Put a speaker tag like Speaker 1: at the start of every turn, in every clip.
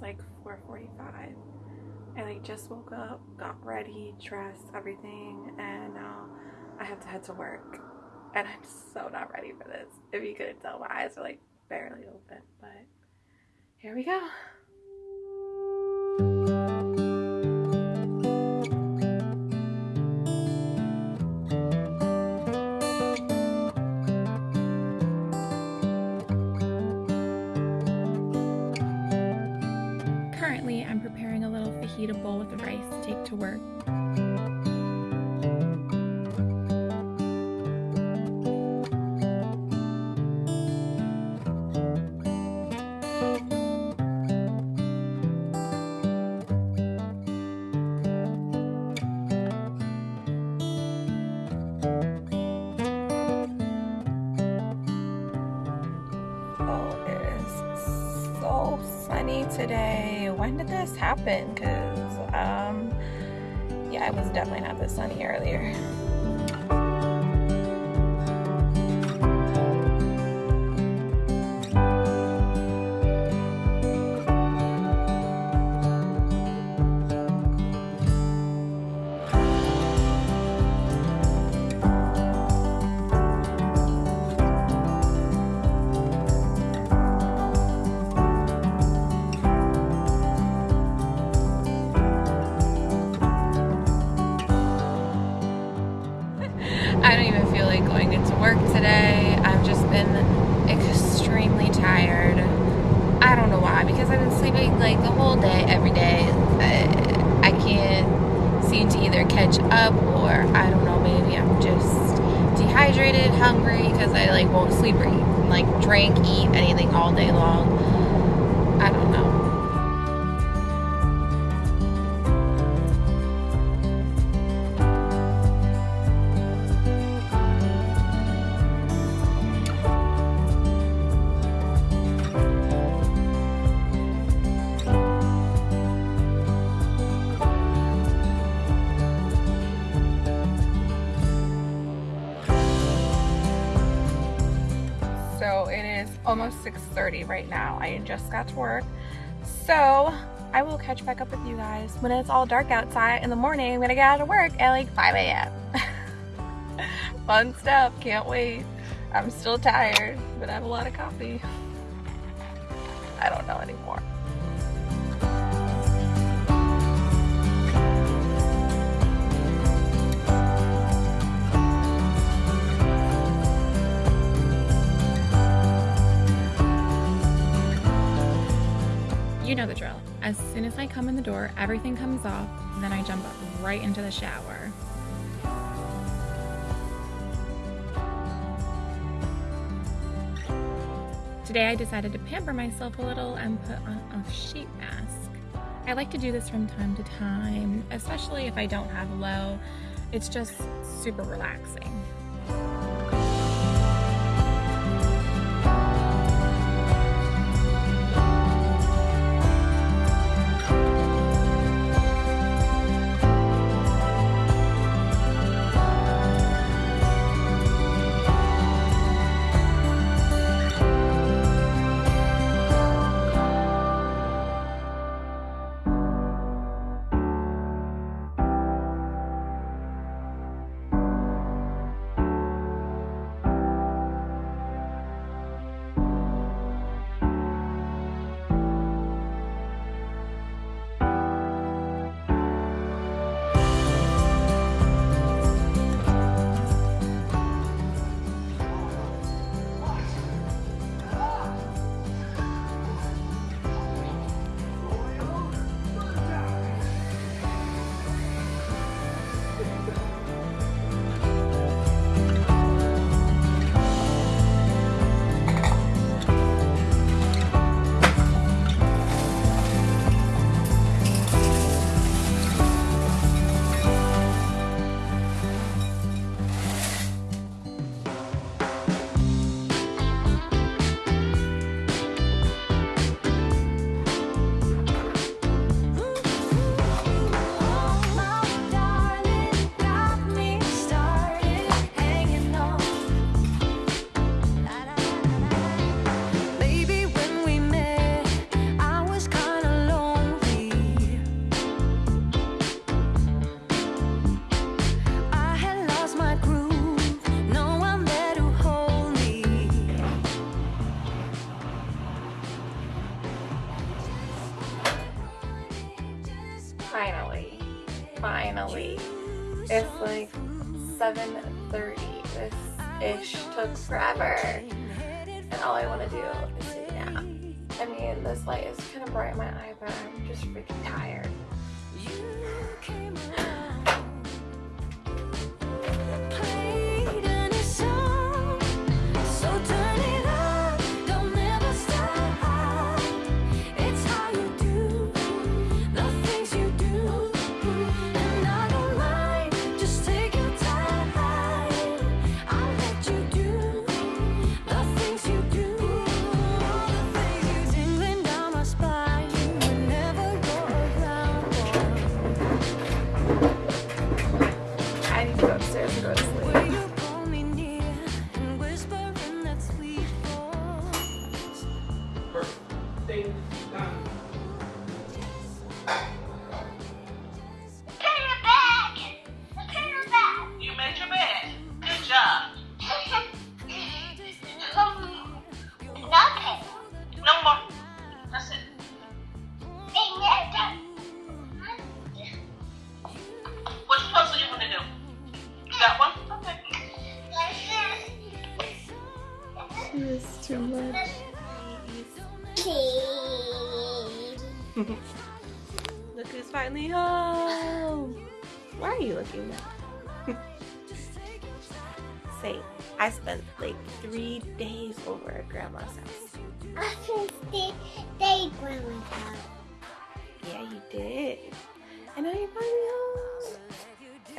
Speaker 1: Like 4.45. And I just woke up, got ready, dressed, everything, and now I have to head to work. And I'm so not ready for this. If you couldn't tell, my eyes are like barely open, but here we go. Today. When did this happen? Because, um, yeah, it was definitely not this sunny earlier. Because I like won't sleep or eat, like drink, eat anything all day long. Almost 6.30 right now. I just got to work. So I will catch back up with you guys when it's all dark outside in the morning. I'm gonna get out of work at like 5 a.m. Fun stuff, can't wait. I'm still tired, but I have a lot of coffee. I don't know anymore. As soon as I come in the door, everything comes off, and then I jump right into the shower. Today I decided to pamper myself a little and put on a sheet mask. I like to do this from time to time, especially if I don't have low. It's just super relaxing.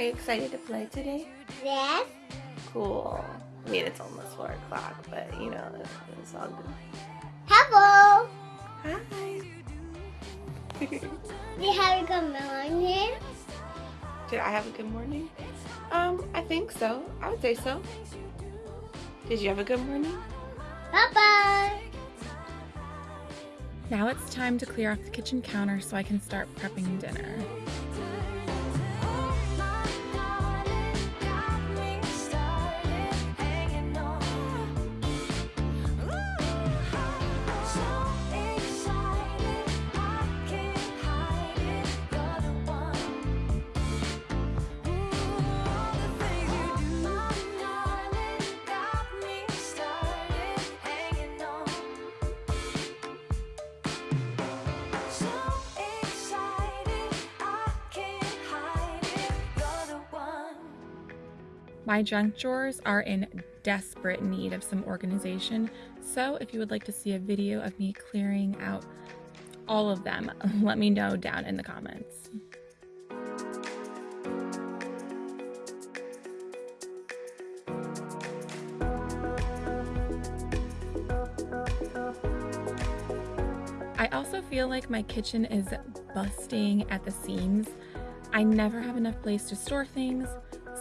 Speaker 1: Are you excited to play today?
Speaker 2: Yes.
Speaker 1: Cool. I mean, it's almost 4 o'clock, but you know, it's, it's all good.
Speaker 2: Hello.
Speaker 1: Hi.
Speaker 2: Did you have a good morning?
Speaker 1: Did I have a good morning? Um, I think so. I would say so. Did you have a good morning?
Speaker 2: Bye-bye.
Speaker 1: Now it's time to clear off the kitchen counter so I can start prepping dinner. My junk drawers are in desperate need of some organization, so if you would like to see a video of me clearing out all of them, let me know down in the comments. I also feel like my kitchen is busting at the seams. I never have enough place to store things,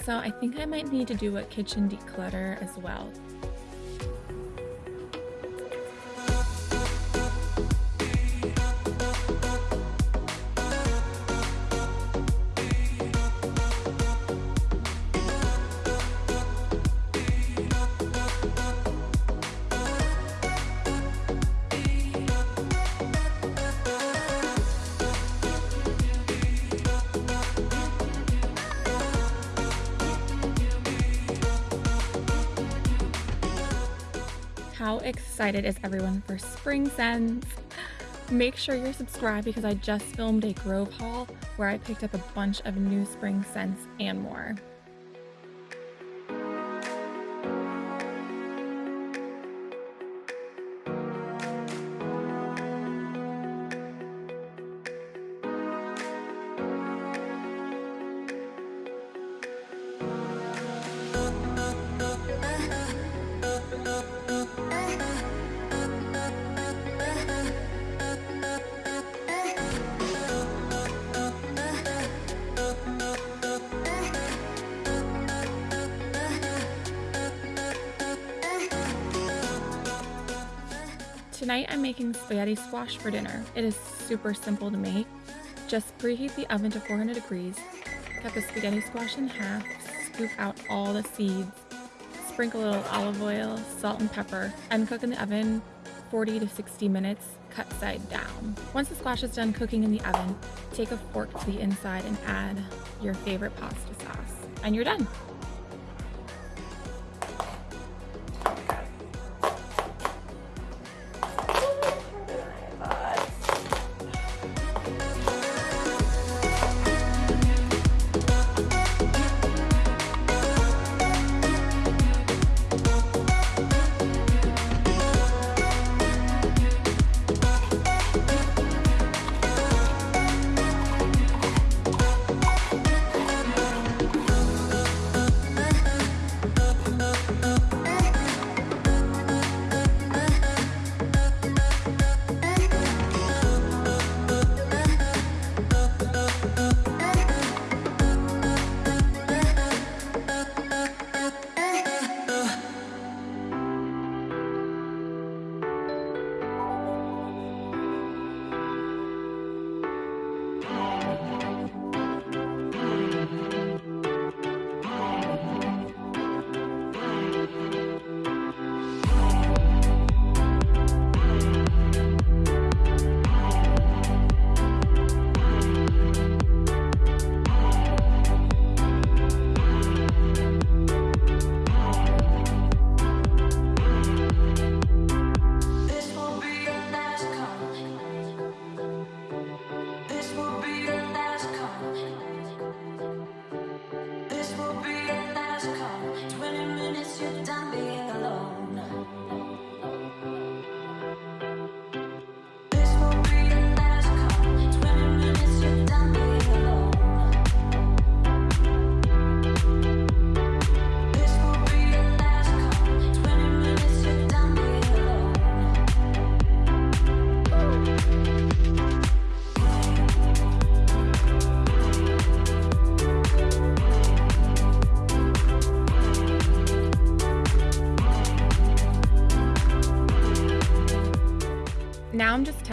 Speaker 1: so I think I might need to do a kitchen declutter as well. How excited is everyone for spring scents? Make sure you're subscribed because I just filmed a Grove haul where I picked up a bunch of new spring scents and more. Tonight I'm making spaghetti squash for dinner. It is super simple to make. Just preheat the oven to 400 degrees, cut the spaghetti squash in half, scoop out all the seeds, sprinkle a little olive oil, salt and pepper, and cook in the oven
Speaker 3: 40 to 60 minutes, cut side down. Once the squash is done cooking in the oven, take a fork to the inside and add your favorite pasta sauce, and you're done.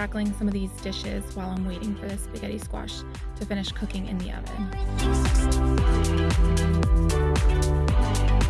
Speaker 3: tackling some of these dishes while I'm waiting for the spaghetti squash to finish cooking in the oven.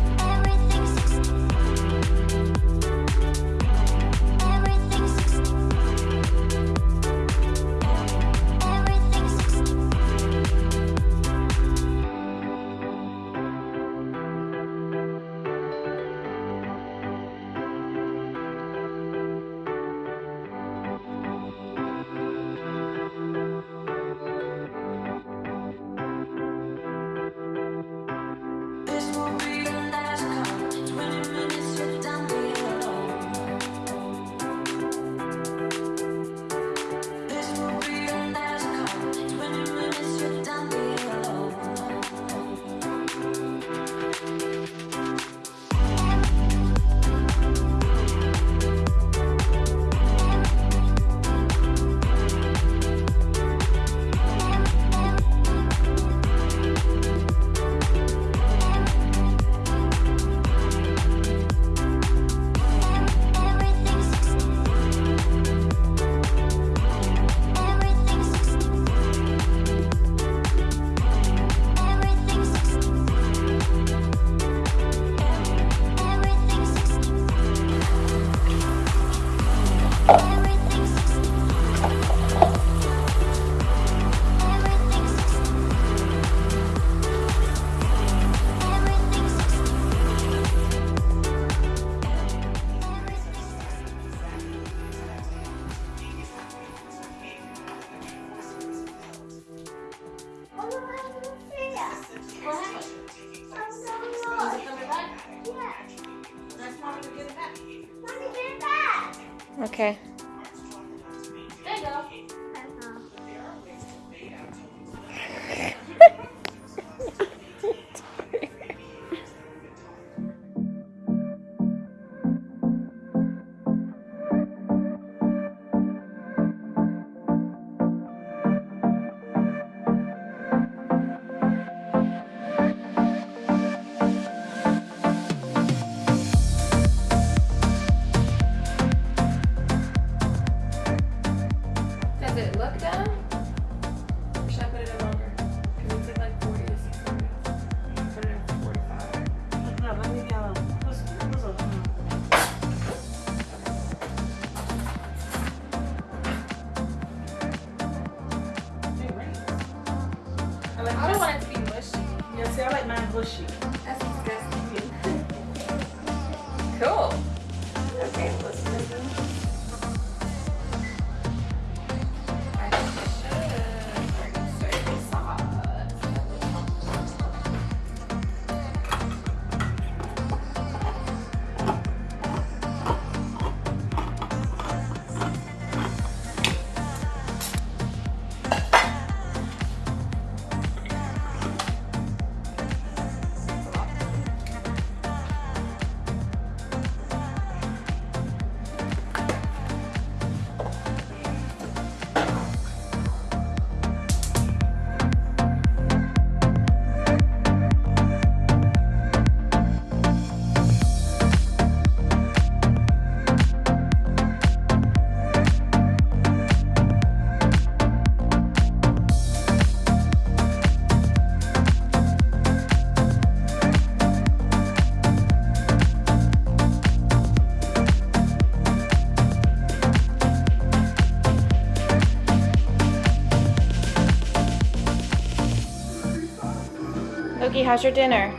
Speaker 1: How's your dinner?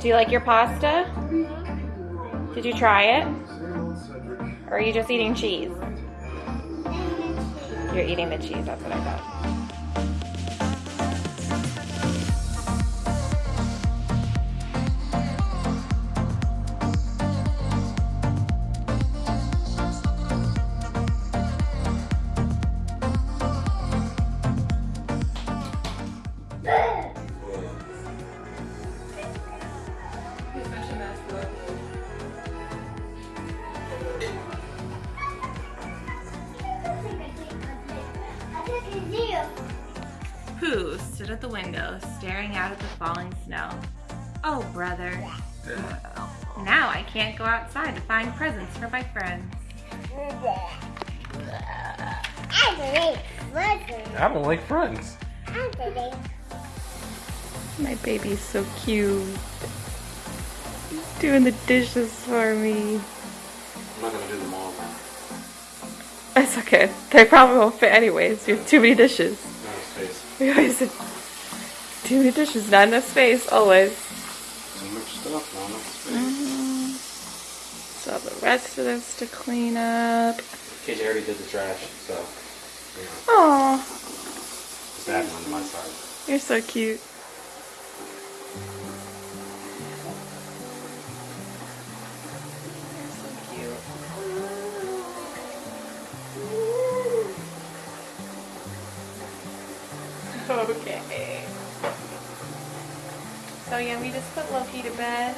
Speaker 1: Do you like your pasta? Did you try it? Or are you just eating cheese? You're eating the cheese, that's what I thought. Window, staring out at the falling snow. Oh, brother. Now I can't go outside to find presents for my friends.
Speaker 4: I don't like friends.
Speaker 1: My baby's so cute. He's doing the dishes for me.
Speaker 4: I'm not gonna do them all now.
Speaker 1: It's okay. They probably won't fit anyways. You have too many dishes.
Speaker 4: No space.
Speaker 1: We always have too many dishes, not enough space, always.
Speaker 4: Too much stuff, not enough space.
Speaker 1: So the rest of this to clean up.
Speaker 4: Casey already did the trash, so you know,
Speaker 1: Aw,
Speaker 4: just adding on my side.
Speaker 1: you're so cute. You're so cute. Okay. So yeah, we just put Loki to bed.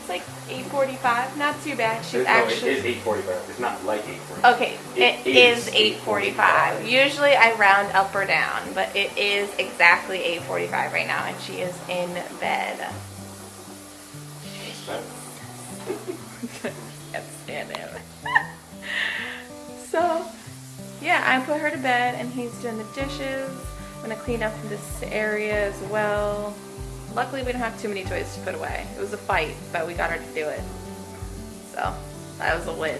Speaker 1: It's like 8:45. Not too bad. She's actually.
Speaker 4: it is 8:45. It's not like 8:45.
Speaker 1: Okay,
Speaker 4: It
Speaker 1: it
Speaker 4: is
Speaker 1: is 8:45. Usually I round up or down, but it is exactly 8:45 right now, and she is in bed. Can't stand him. so, yeah, I put her to bed, and he's doing the dishes. I'm gonna clean up this area as well. Luckily, we don't have too many toys to put away. It was a fight, but we got her to do it. So, that was a win.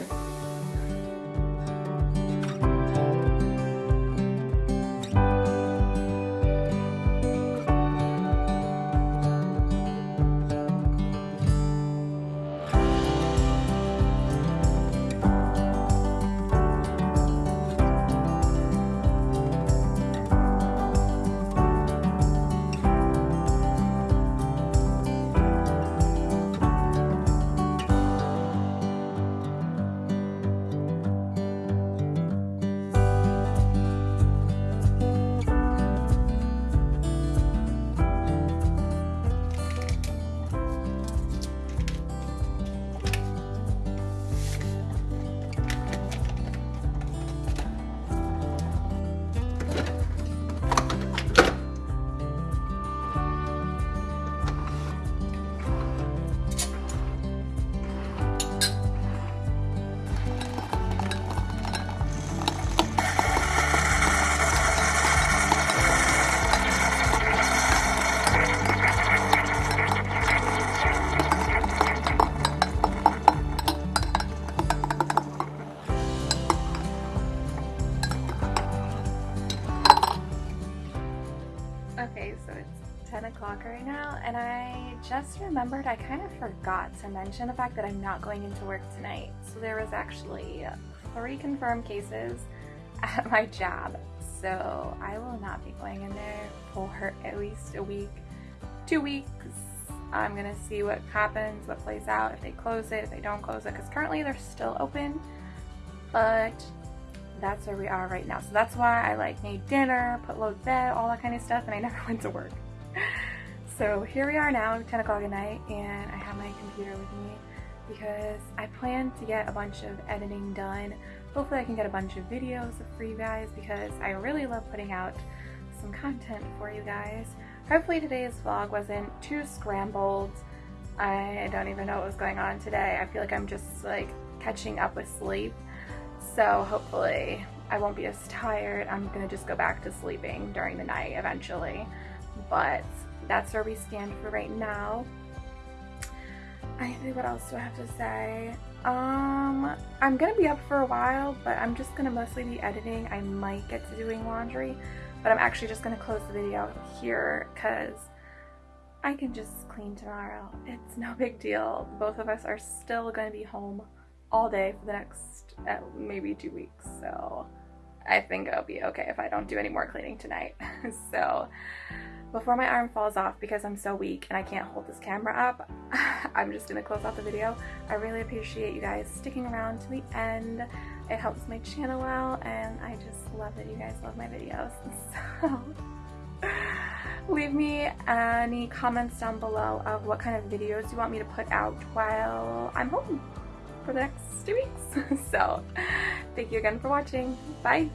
Speaker 1: Remembered I kind of forgot to mention the fact that I'm not going into work tonight. So there was actually three confirmed cases at my job, so I will not be going in there for at least a week, two weeks. I'm gonna see what happens, what plays out, if they close it, if they don't close it, because currently they're still open, but that's where we are right now. So that's why I like made dinner, put low bed, all that kind of stuff, and I never went to work. So here we are now, 10 o'clock at night, and I have my computer with me because I plan to get a bunch of editing done. Hopefully I can get a bunch of videos for you guys because I really love putting out some content for you guys. Hopefully today's vlog wasn't too scrambled. I don't even know what was going on today. I feel like I'm just like catching up with sleep. So hopefully I won't be as tired. I'm gonna just go back to sleeping during the night eventually. But that's where we stand for right now. I think what else do I have to say? Um, I'm gonna be up for a while, but I'm just gonna mostly be editing. I might get to doing laundry, but I'm actually just gonna close the video here because I can just clean tomorrow. It's no big deal. Both of us are still gonna be home all day for the next uh, maybe two weeks. So I think it'll be okay if I don't do any more cleaning tonight. so before my arm falls off because I'm so weak and I can't hold this camera up, I'm just gonna close out the video. I really appreciate you guys sticking around to the end. It helps my channel out and I just love that you guys love my videos. So leave me any comments down below of what kind of videos you want me to put out while I'm home for the next two weeks. so thank you again for watching. Bye!